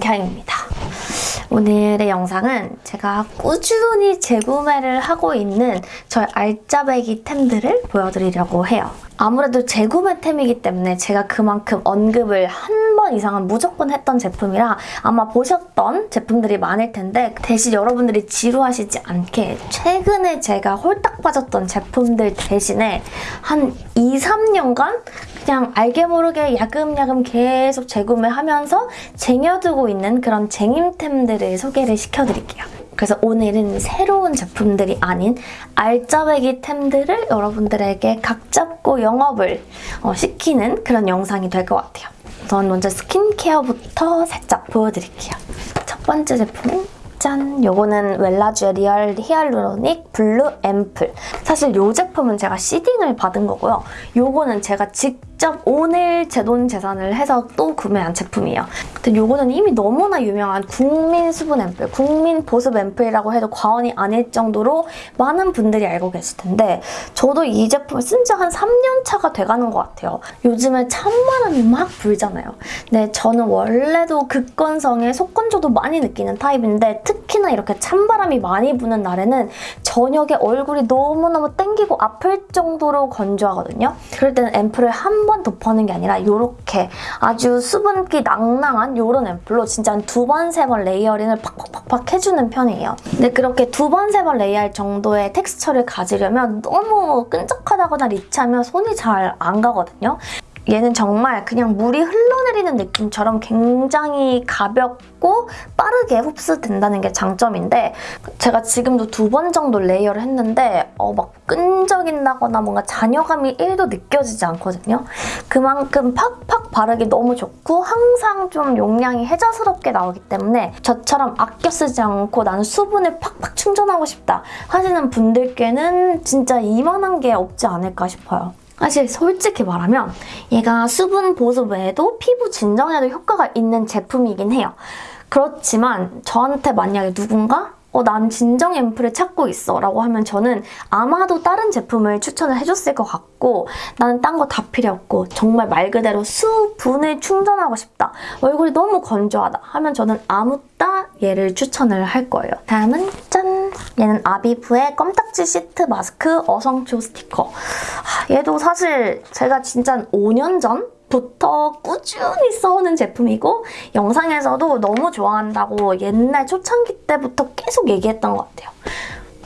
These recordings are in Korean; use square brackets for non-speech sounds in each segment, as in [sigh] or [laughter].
문경입니다. 오늘의 영상은 제가 꾸준히 재구매를 하고 있는 저의 알짜배기 템들을 보여드리려고 해요. 아무래도 재구매템이기 때문에 제가 그만큼 언급을 한 번 이상은 무조건 했던 제품이라 아마 보셨던 제품들이 많을 텐데 대신 여러분들이 지루하시지 않게 최근에 제가 홀딱 빠졌던 제품들 대신에 한 2, 3년간 그냥 알게 모르게 야금야금 계속 재구매하면서 쟁여두고 있는 그런 쟁임템들을 소개를 시켜드릴게요. 그래서 오늘은 새로운 제품들이 아닌 알짜배기 템들을 여러분들에게 각 잡고 영업을 어, 시키는 그런 영상이 될 것 같아요. 우선 먼저 스킨케어부터 살짝 보여드릴게요. 첫 번째 제품은 짠! 요거는 웰라주의 Real Hyaluronic Blue Ampoule. 사실 이 제품은 제가 시딩을 받은 거고요. 요거는 제가 직접 오늘 제 돈 재산을 해서 또 구매한 제품이에요. 근데 요거는 이미 너무나 유명한 국민 수분 앰플, 국민 보습 앰플이라고 해도 과언이 아닐 정도로 많은 분들이 알고 계실 텐데 저도 이 제품을 쓴 지 한 3년 차가 돼가는 것 같아요. 요즘에 찬바람이 막 불잖아요. 근데 저는 원래도 극건성에 속건조도 많이 느끼는 타입인데 특히나 이렇게 찬바람이 많이 부는 날에는 저녁에 얼굴이 너무너무 땡기고 아플 정도로 건조하거든요. 그럴 때는 앰플을 한 번 도포하는 게 아니라 이렇게 아주 수분기 낭낭한 이런 앰플로 진짜 한 두 번, 세 번 layering을 팍팍팍팍 해주는 편이에요. 근데 그렇게 두 번, 세 번 layer할 정도의 텍스처를 가지려면 너무 끈적하다거나 rich하면 손이 잘 안 가거든요. 얘는 정말 그냥 물이 흘러내리는 느낌처럼 굉장히 가볍고 빠르게 흡수된다는 게 장점인데 제가 지금도 두 번 정도 layer를 했는데 어, 막 끈적인다거나 뭔가 잔여감이 1도 느껴지지 않거든요. 그만큼 팍팍 바르기 너무 좋고 항상 좀 용량이 해자스럽게 나오기 때문에 저처럼 아껴 쓰지 않고 나는 수분을 팍팍 충전하고 싶다 하시는 분들께는 진짜 이만한 게 없지 않을까 싶어요. 사실 솔직히 말하면 얘가 수분 보습 외에도 피부 진정에도 효과가 있는 제품이긴 해요. 그렇지만 저한테 만약에 누군가 어, 난 진정 앰플을 찾고 있어 라고 하면 저는 아마도 다른 제품을 추천을 해줬을 것 같고 나는 딴 거 다 필요 없고 정말 말 그대로 수분을 충전하고 싶다 얼굴이 너무 건조하다 하면 저는 아무따 얘를 추천을 할 거예요. 다음은 짠! 얘는 아비브의 껌딱지 시트 마스크 어성초 스티커 얘도 사실 제가 진짜 5년 전 부터 꾸준히 써오는 제품이고 영상에서도 너무 좋아한다고 옛날 초창기 때부터 계속 얘기했던 것 같아요.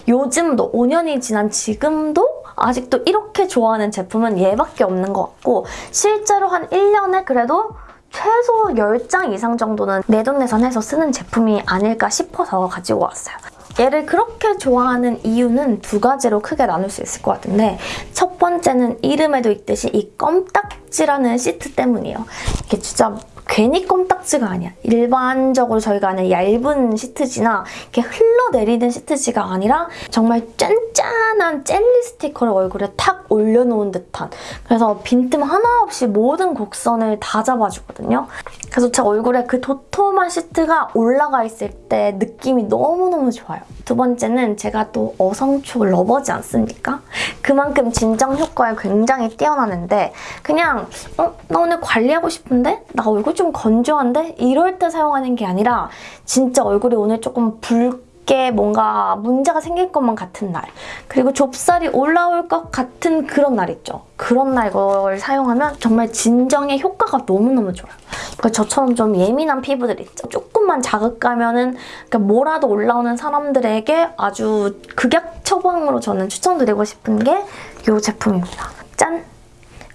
요즘도 5년이 지난 지금도 아직도 이렇게 좋아하는 제품은 얘밖에 없는 것 같고 실제로 한 1년에 그래도 최소 10장 이상 정도는 내 돈 내산해서 쓰는 제품이 아닐까 싶어서 가지고 왔어요. 얘를 그렇게 좋아하는 이유는 두 가지로 크게 나눌 수 있을 것 같은데 첫 번째는 이름에도 있듯이 이 껌딱지라는 시트 때문이에요. 이게 진짜 괜히 껌딱지가 아니야. 일반적으로 저희가 아는 얇은 시트지나 이렇게 흘러내리는 시트지가 아니라 정말 짠짠한 젤리 스티커를 얼굴에 탁 올려놓은 듯한 그래서 빈틈 하나 없이 모든 곡선을 다 잡아주거든요. 그래서 제 얼굴에 그 도톰한 시트가 올라가 있을 때 느낌이 너무너무 좋아요. 두 번째는 제가 또 어성초 러버지 않습니까? 그만큼 진정 효과에 굉장히 뛰어나는데 그냥 어? 나 오늘 관리하고 싶은데? 나 얼굴 좀 건조한데? 이럴 때 사용하는 게 아니라 진짜 얼굴이 오늘 조금 붉게 뭔가 문제가 생길 것만 같은 날 그리고 좁쌀이 올라올 것 같은 그런 날 있죠. 그런 날 이걸 사용하면 정말 진정의 효과가 너무너무 좋아요. 그러니까 저처럼 좀 예민한 피부들 있죠. 조금만 자극하면 은 그러니까 뭐라도 올라오는 사람들에게 아주 극약 처방으로 저는 추천드리고 싶은 게 이 제품입니다. 짠!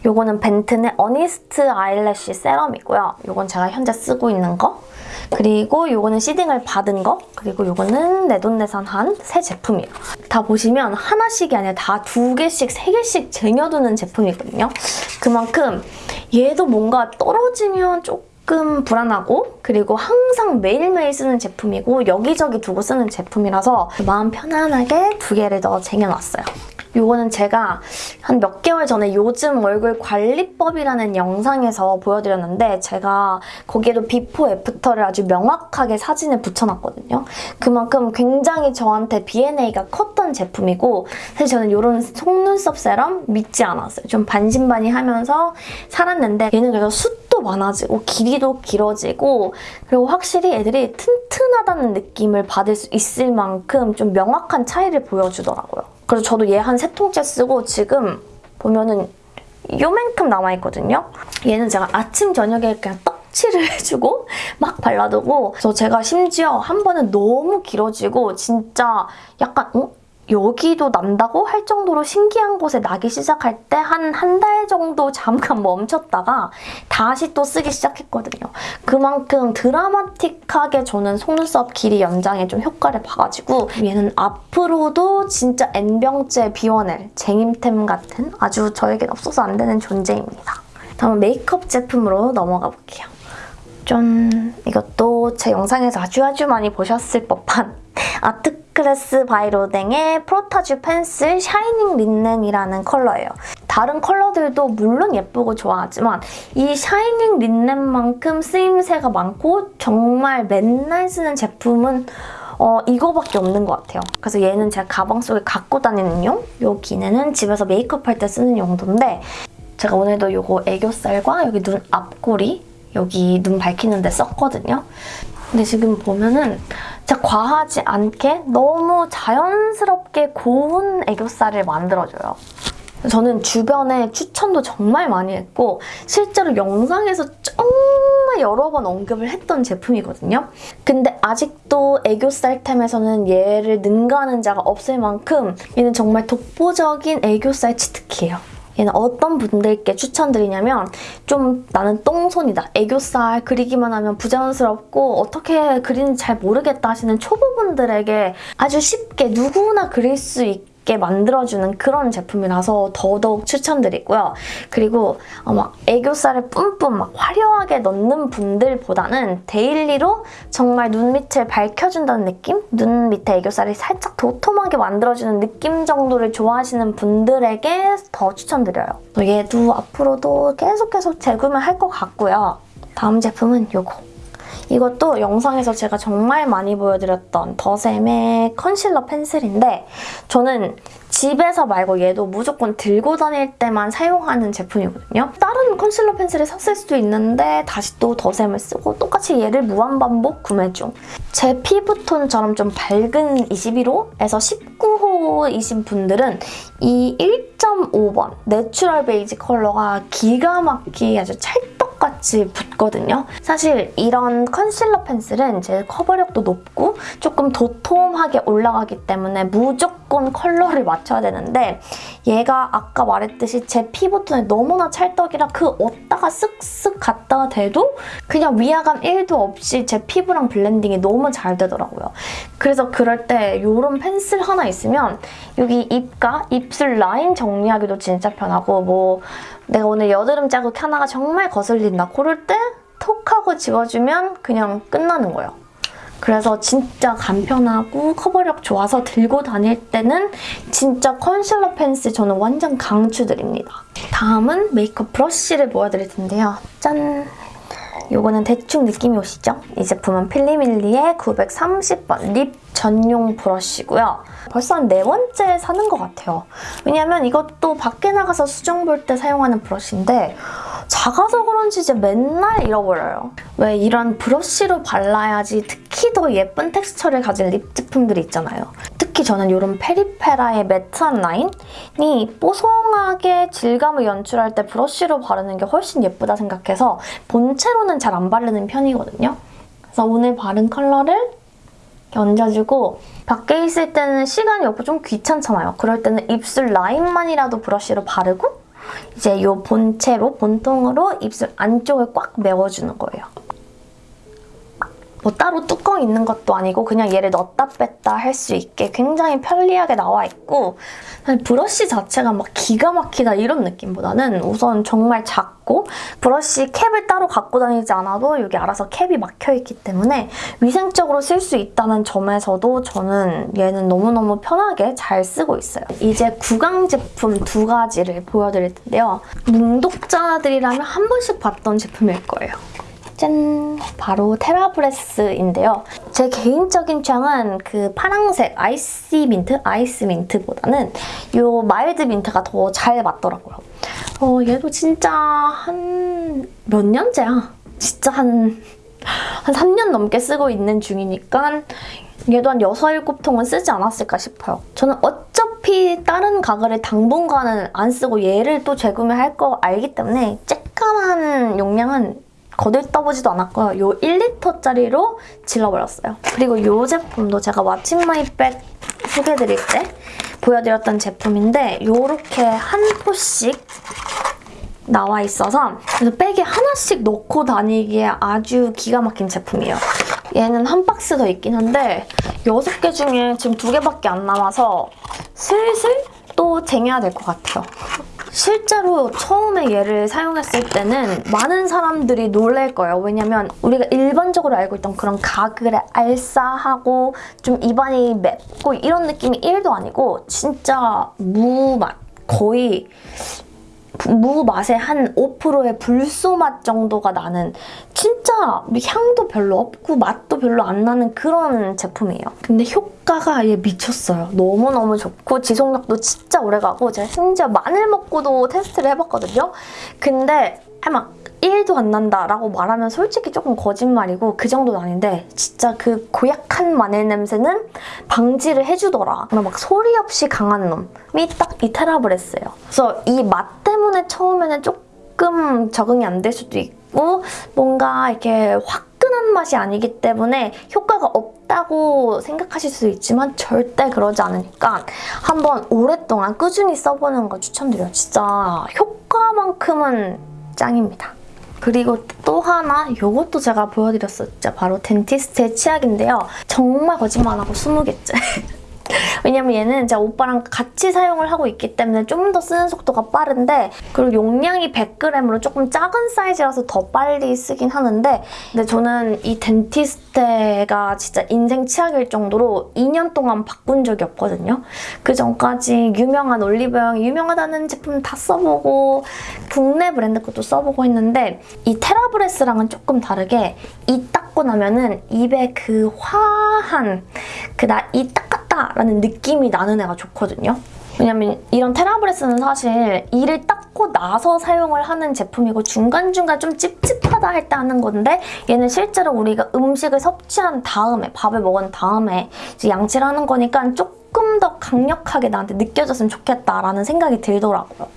요거는 벤튼의 어니스트 아이래쉬 세럼이고요. 요건 제가 현재 쓰고 있는 거. 그리고 요거는 시딩을 받은 거. 그리고 요거는 내돈내산한 새 제품이에요. 다 보시면 하나씩이 아니라 다 두 개씩, 세 개씩 쟁여두는 제품이거든요. 그만큼 얘도 뭔가 떨어지면 조금 불안하고 그리고 항상 매일매일 쓰는 제품이고 여기저기 두고 쓰는 제품이라서 마음 편안하게 두 개를 더 쟁여놨어요. 이거는 제가 한 몇 개월 전에 요즘 얼굴 관리법이라는 영상에서 보여드렸는데 제가 거기에도 before after를 아주 명확하게 사진을 붙여놨거든요. 그만큼 굉장히 저한테 B&A가 컸던 제품이고 사실 저는 이런 속눈썹 세럼 믿지 않았어요. 좀 반신반의하면서 살았는데 얘는 그래서 숱도 많아지고 길이도 길어지고 그리고 확실히 애들이 튼튼하다는 느낌을 받을 수 있을 만큼 좀 명확한 차이를 보여주더라고요. 그래서 저도 얘 한 세 통째 쓰고 지금 보면은 요만큼 남아있거든요. 얘는 제가 아침 저녁에 그냥 떡칠을 [laughs] 해주고 막 발라두고 그래서 제가 심지어 한 번은 너무 길어지고 진짜 약간 어? 여기도 난다고 할 정도로 신기한 곳에 나기 시작할 때 한 한 달 정도 잠깐 [laughs] 멈췄다가 다시 또 쓰기 시작했거든요. 그만큼 드라마틱하게 저는 속눈썹 길이 연장에 좀 효과를 봐가지고 얘는 앞으로도 진짜 N병째 비워낼 쟁임템 같은 아주 저에겐 없어서 안 되는 존재입니다. 다음 메이크업 제품으로 넘어가 볼게요. 짠! 이것도 제 영상에서 아주 아주 많이 보셨을 법한 아트클래스 바이로댕의 프로타주 펜슬 shining linen이라는 컬러예요. 다른 컬러들도 물론 예쁘고 좋아하지만 이 shining linen만큼 쓰임새가 많고 정말 맨날 쓰는 제품은 어, 이거밖에 없는 것 같아요. 그래서 얘는 제가 가방 속에 갖고 다니는 용, 여기 얘는 집에서 메이크업 할 때 쓰는 용도인데 제가 오늘도 이거 애교살과 여기 눈 앞꼬리 여기 눈 밝히는 데 썼거든요. 근데 지금 보면은 진짜 과하지 않게 너무 자연스럽게 고운 애교살을 만들어줘요. 저는 주변에 추천도 정말 많이 했고 실제로 영상에서 정말 여러 번 언급을 했던 제품이거든요. 근데 아직도 애교살템에서는 얘를 능가하는 자가 없을 만큼 얘는 정말 독보적인 애교살 치트키예요. 얘는 어떤 분들께 추천드리냐면 좀 나는 똥손이다. 애교살 그리기만 하면 부자연스럽고 어떻게 그리는지 잘 모르겠다 하시는 초보분들에게 아주 쉽게 누구나 그릴 수 있게 만들어주는 그런 제품이라서 더더욱 추천드리고요. 그리고 어, 막 애교살을 뿜뿜 막 화려하게 넣는 분들보다는 daily로 정말 눈 밑을 밝혀준다는 느낌? 눈 밑에 애교살이 살짝 도톰하게 만들어주는 느낌 정도를 좋아하시는 분들에게 더 추천드려요. 얘도 앞으로도 계속 계속 재구매할 것 같고요. 다음 제품은 이거. 이것도 영상에서 제가 정말 많이 보여드렸던 더샘의 컨실러 펜슬인데 저는 집에서 말고 얘도 무조건 들고 다닐 때만 사용하는 제품이거든요. 다른 컨실러 펜슬을 샀을 수도 있는데 다시 또 더샘을 쓰고 똑같이 얘를 무한반복 구매 중. 제 피부톤처럼 좀 밝은 21호에서 19호이신 분들은 이 1.5번 natural beige 컬러가 기가 막히게 아주 찰떡 같이 붙거든요. 사실 이런 컨실러 펜슬은 제 커버력도 높고 조금 도톰하게 올라가기 때문에 무조건 컬러를 맞춰야 되는데 얘가 아까 말했듯이 제 피부톤에 너무나 찰떡이라 그 어디다가 쓱쓱 갖다가 대도 그냥 위화감 1도 없이 제 피부랑 블렌딩이 너무 잘 되더라고요. 그래서 그럴 때 이런 펜슬 하나 있으면 여기 입가, 입술 라인 정리하기도 진짜 편하고 뭐 내가 오늘 여드름 자국 하나가 정말 거슬린다 그럴 때 톡 하고 지워주면 그냥 끝나는 거예요. 그래서 진짜 간편하고 커버력 좋아서 들고 다닐 때는 진짜 컨실러 펜슬 저는 완전 강추드립니다. 다음은 메이크업 브러쉬를 보여드릴 텐데요. 짠! 이거는 대충 느낌이 오시죠? 이 제품은 필리밀리의 930번 lip 전용 브러쉬고요. 벌써 한 네 번째 사는 것 같아요. 왜냐면 이것도 밖에 나가서 수정 볼 때 사용하는 브러쉬인데 작아서 그런지 이제 맨날 잃어버려요. 왜 이런 브러쉬로 발라야지 특히 더 예쁜 텍스처를 가진 lip 제품들이 있잖아요. 특히 저는 이런 페리페라의 matte한 라인이 뽀송하게 질감을 연출할 때 브러쉬로 바르는 게 훨씬 예쁘다 생각해서 본체로는 잘 안 바르는 편이거든요. 그래서 오늘 바른 컬러를 얹어주고 밖에 있을 때는 시간이 없고 좀 귀찮잖아요. 그럴 때는 입술 라인만이라도 브러쉬로 바르고 이제 이 본체로, 본통으로 입술 안쪽을 꽉 메워주는 거예요. 뭐 따로 뚜껑 있는 것도 아니고 그냥 얘를 넣었다 뺐다 할 수 있게 굉장히 편리하게 나와 있고 브러쉬 자체가 막 기가 막히다 이런 느낌보다는 우선 정말 작고 브러쉬 캡을 따로 갖고 다니지 않아도 여기 알아서 캡이 막혀있기 때문에 위생적으로 쓸 수 있다는 점에서도 저는 얘는 너무너무 편하게 잘 쓰고 있어요. 이제 구강 제품 두 가지를 보여드릴 텐데요. 뭉독자들이라면 한 번씩 봤던 제품일 거예요. 짠! 바로 TheraBreath인데요. 제 개인적인 취향은 그 파랑색 ice mint? ice mint보다는 이 mild mint가 더 잘 맞더라고요. 어, 얘도 진짜 한 몇 년째야? 진짜 한, 한 3년 넘게 쓰고 있는 중이니까 얘도 한 6, 7통은 쓰지 않았을까 싶어요. 저는 어차피 다른 가글을 당분간은 안 쓰고 얘를 또 재구매할 거 알기 때문에 쬐깐한 용량은 거들떠보지도 않았고요. 요 1리터짜리로 질러버렸어요. 그리고 이 제품도 제가 what's my bag 소개해드릴 때 보여드렸던 제품인데 이렇게 한 포씩 나와 있어서 그래서 백에 하나씩 넣고 다니기에 아주 기가 막힌 제품이에요. 얘는 한 박스 더 있긴 한데 6개 중에 지금 2개밖에 안 남아서 슬슬 또 쟁여야 될 것 같아요. 실제로 처음에 얘를 사용했을 때는 많은 사람들이 놀랄 거예요. 왜냐면 우리가 일반적으로 알고 있던 그런 가글의 알싸하고 좀 입안이 맵고 이런 느낌이 1도 아니고 진짜 무맛 거의 무 맛의 한 5%의 불소 맛 정도가 나는 진짜 향도 별로 없고 맛도 별로 안 나는 그런 제품이에요. 근데 효과가 얘 미쳤어요. 너무너무 좋고 지속력도 진짜 오래가고 제가 심지어 마늘 먹고도 테스트를 해봤거든요. 근데 막 1도 안 난다라고 말하면 솔직히 조금 거짓말이고 그 정도는 아닌데 진짜 그 고약한 마늘 냄새는 방지를 해주더라. 막 소리 없이 강한 놈이 딱 이 테라브레스예요. 그래서 이 맛 때문에 처음에는 조금 적응이 안 될 수도 있고 뭔가 이렇게 화끈한 맛이 아니기 때문에 효과가 없다고 생각하실 수 있지만 절대 그러지 않으니까 한번 오랫동안 꾸준히 써보는 거 추천드려요. 진짜 효과만큼은 짱입니다. 그리고 또 하나 이것도 제가 보여드렸었죠. 바로 덴티스트의 치약인데요. 정말 거짓말 안 하고 20개째. 왜냐면 얘는 제가 오빠랑 같이 사용을 하고 있기 때문에 좀 더 쓰는 속도가 빠른데 그리고 용량이 100g으로 조금 작은 사이즈라서 더 빨리 쓰긴 하는데 근데 저는 이 덴티스테가 진짜 인생 치약일 정도로 2년 동안 바꾼 적이 없거든요. 그 전까지 유명한 올리브영 유명하다는 제품 다 써보고 국내 브랜드 것도 써보고 했는데 이 테라브레스랑은 조금 다르게 이 닦고 나면은 입에 그 화한 그 나 이 닦았다 라는 느낌이 나는 애가 좋거든요. 왜냐면 이런 테라브레스는 사실 이를 닦고 나서 사용을 하는 제품이고 중간중간 좀 찝찝하다 할 때 하는 건데 얘는 실제로 우리가 음식을 섭취한 다음에 밥을 먹은 다음에 양치를 하는 거니까 조금 더 강력하게 나한테 느껴졌으면 좋겠다라는 생각이 들더라고요.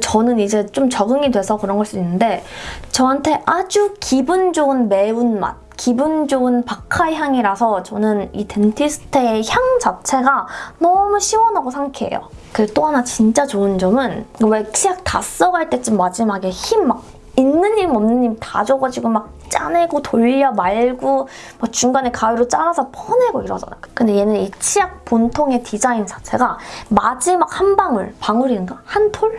저는 이제 좀 적응이 돼서 그런 걸 수 있는데 저한테 아주 기분 좋은 매운맛 기분 좋은 바카 향이라서 저는 이 덴티스테의 향 자체가 너무 시원하고 상쾌해요. 그리고 또 하나 진짜 좋은 점은 왜 치약 다 써갈 때쯤 마지막에 힘막 있는 힘 없는 힘 다 줘가지고 막 짜내고 돌려 말고 막 중간에 가위로 잘라서 퍼내고 이러잖아요. 근데 얘는 이 치약 본통의 디자인 자체가 마지막 한 방울, 방울인가? 한 톨?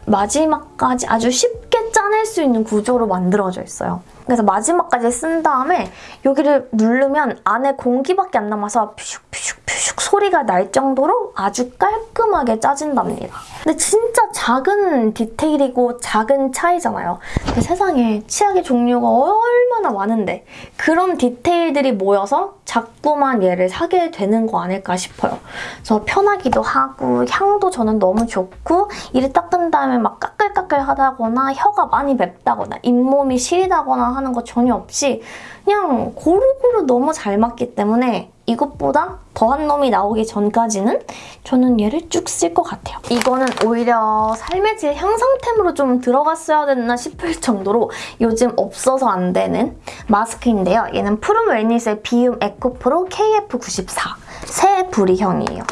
마지막까지 아주 쉽게 짜낼 수 있는 구조로 만들어져 있어요. 그래서 마지막까지 쓴 다음에 여기를 누르면 안에 공기밖에 안 남아서 퓨슉퓨슉퓨슉 소리가 날 정도로 아주 깔끔하게 짜진답니다. 근데 진짜 작은 디테일이고 작은 차이잖아요. 근데 세상에 치약의 종류가 얼마나 많은데 그런 디테일들이 모여서 자꾸만 얘를 사게 되는 거 아닐까 싶어요. 그래서 편하기도 하고 향도 저는 너무 좋고 이를 닦은 다음에 막 까끌까끌하다거나 혀가 많이 맵다거나 잇몸이 시리다거나 하는 거 전혀 없이 그냥 고루고루 너무 잘 맞기 때문에 이것보다 더한 놈이 나오기 전까지는 저는 얘를 쭉 쓸 것 같아요. 이거는 오히려 삶의 질 향상템으로 좀 들어갔어야 됐나 싶을 정도로 요즘 없어서 안 되는 마스크인데요. 얘는 푸른 웰니스의 비움 에코프로 KF94 새 부리형이에요.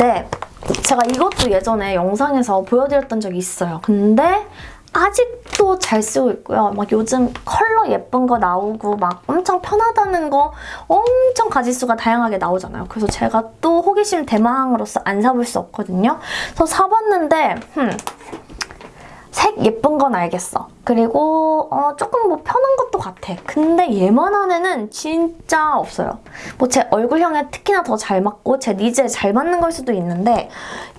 네, 제가 이것도 예전에 영상에서 보여드렸던 적이 있어요. 근데 아직도 잘 쓰고 있고요. 막 요즘 컬러 예쁜 거 나오고 막 엄청 편하다는 거 엄청 가지수가 다양하게 나오잖아요. 그래서 제가 또 호기심 대망으로서 안 사볼 수 없거든요. 그래서 사봤는데 흠, 색 예쁜 건 알겠어. 그리고 어, 조금 뭐 편한 것도 같아. 근데 얘만한 애는 진짜 없어요. 뭐 제 얼굴형에 특히나 더 잘 맞고 제 니즈에 잘 맞는 걸 수도 있는데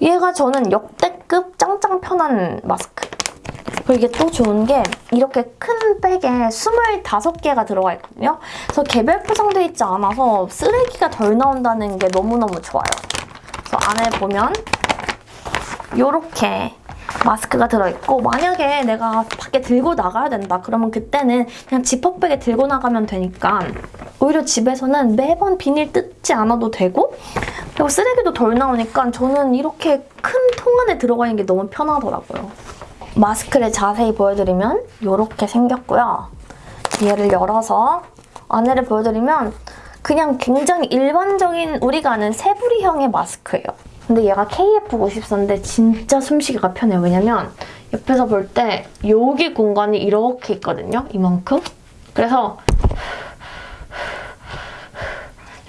얘가 저는 역대급 짱짱 편한 마스크. 그리고 이게 또 좋은 게 이렇게 큰 백에 25개가 들어가 있거든요. 그래서 개별 포장되어 있지 않아서 쓰레기가 덜 나온다는 게 너무너무 좋아요. 그래서 안에 보면 이렇게 마스크가 들어있고 만약에 내가 밖에 들고 나가야 된다 그러면 그때는 그냥 지퍼백에 들고 나가면 되니까 오히려 집에서는 매번 비닐 뜯지 않아도 되고 그리고 쓰레기도 덜 나오니까 저는 이렇게 큰 통 안에 들어가 있는 게 너무 편하더라고요. 마스크를 자세히 보여드리면 이렇게 생겼고요. 얘를 열어서 안에를 보여드리면 그냥 굉장히 일반적인 우리가 아는 세부리형의 마스크예요. 근데 얘가 KF94인데 진짜 숨쉬기가 편해요. 왜냐면 옆에서 볼 때 여기 공간이 이렇게 있거든요. 이만큼. 그래서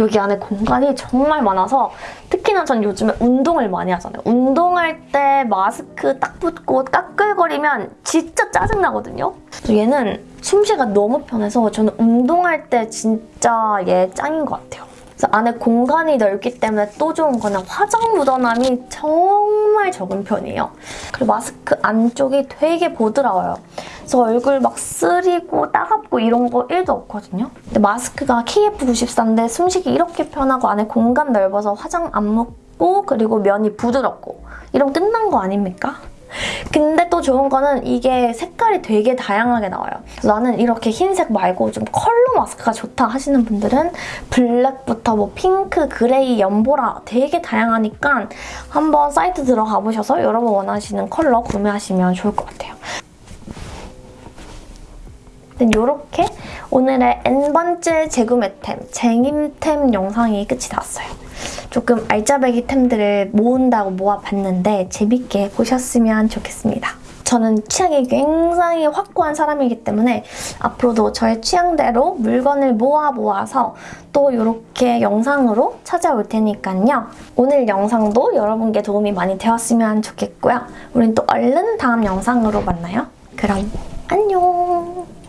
여기 안에 공간이 정말 많아서 특히나 전 요즘에 운동을 많이 하잖아요. 운동할 때 마스크 딱 붙고 까끌거리면 진짜 짜증나거든요. 얘는 숨쉬기가 너무 편해서 저는 운동할 때 진짜 얘 짱인 것 같아요. 안에 공간이 넓기 때문에 또 좋은 거는 화장 묻어남이 정말 적은 편이에요. 그리고 마스크 안쪽이 되게 부드러워요. 그래서 얼굴 막 쓰리고 따갑고 이런 거 1도 없거든요. 근데 마스크가 KF94인데 숨쉬기 이렇게 편하고 안에 공간 넓어서 화장 안 묻고 그리고 면이 부드럽고 이러면 끝난 거 아닙니까? 근데 또 좋은 거는 이게 색깔이 되게 다양하게 나와요. 나는 이렇게 흰색 말고 좀 컬러 마스크가 좋다 하시는 분들은 블랙부터 뭐 핑크, 그레이, 연보라 되게 다양하니까 한번 사이트 들어가 보셔서 여러분 원하시는 컬러 구매하시면 좋을 것 같아요. 이렇게 오늘의 N번째 재구매템, 쟁임템 영상이 끝이 났어요. 조금 알짜배기 템들을 모은다고 모아봤는데 재밌게 보셨으면 좋겠습니다. 저는 취향이 굉장히 확고한 사람이기 때문에 앞으로도 저의 취향대로 물건을 모아 모아서 또 이렇게 영상으로 찾아올 테니까요. 오늘 영상도 여러분께 도움이 많이 되었으면 좋겠고요. 우린 또 얼른 다음 영상으로 만나요. 그럼 안녕!